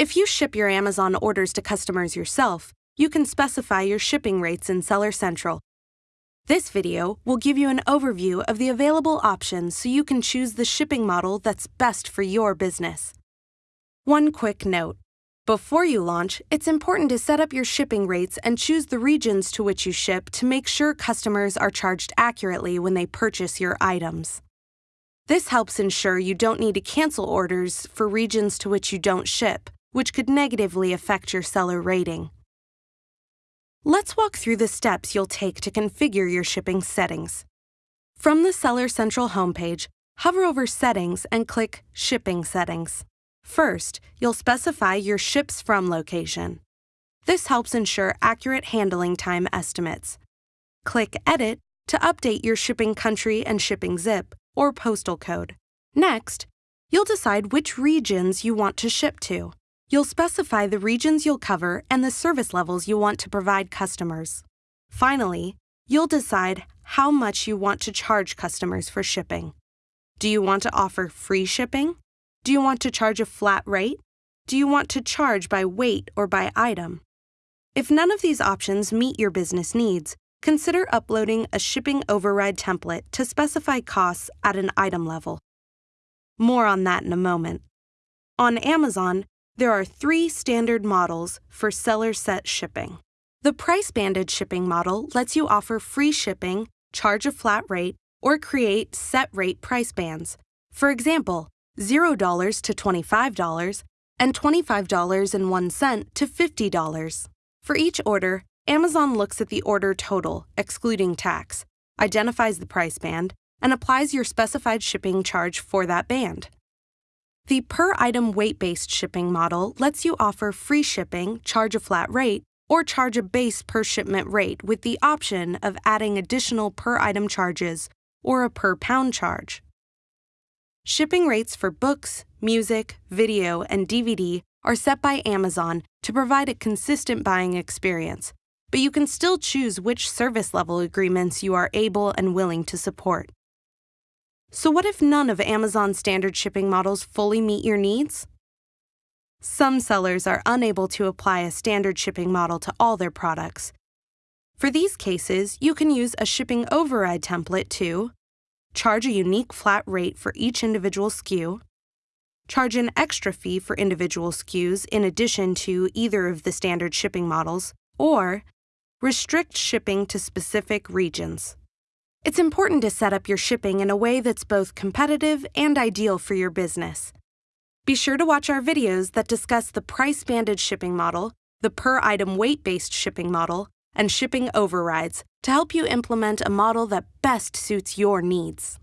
If you ship your Amazon orders to customers yourself, you can specify your shipping rates in Seller Central. This video will give you an overview of the available options so you can choose the shipping model that's best for your business. One quick note. Before you launch, it's important to set up your shipping rates and choose the regions to which you ship to make sure customers are charged accurately when they purchase your items. This helps ensure you don't need to cancel orders for regions to which you don't ship, which could negatively affect your seller rating. Let's walk through the steps you'll take to configure your shipping settings. From the Seller Central homepage, hover over Settings and click Shipping Settings. First, you'll specify your ships from location. This helps ensure accurate handling time estimates. Click Edit to update your shipping country and shipping zip, or postal code. Next, you'll decide which regions you want to ship to. You'll specify the regions you'll cover and the service levels you want to provide customers. Finally, you'll decide how much you want to charge customers for shipping. Do you want to offer free shipping? Do you want to charge a flat rate? Do you want to charge by weight or by item? If none of these options meet your business needs, consider uploading a shipping override template to specify costs at an item level. More on that in a moment. On Amazon, there are three standard models for seller set shipping. The price banded shipping model lets you offer free shipping, charge a flat rate, or create set rate price bands. For example, $0 to $25 and $25.01 to $50. For each order, Amazon looks at the order total, excluding tax, identifies the price band, and applies your specified shipping charge for that band. The per item weight based shipping model lets you offer free shipping, charge a flat rate, or charge a base per shipment rate with the option of adding additional per item charges or a per pound charge. Shipping rates for books, music, video, and DVD are set by Amazon to provide a consistent buying experience, but you can still choose which service level agreements you are able and willing to support. So, what if none of Amazon's standard shipping models fully meet your needs? Some sellers are unable to apply a standard shipping model to all their products. For these cases, you can use a shipping override template to charge a unique flat rate for each individual SKU, charge an extra fee for individual SKUs in addition to either of the standard shipping models, or restrict shipping to specific regions. It's important to set up your shipping in a way that's both competitive and ideal for your business. Be sure to watch our videos that discuss the price banded shipping model, the per item weight based shipping model, and shipping overrides to help you implement a model that best suits your needs.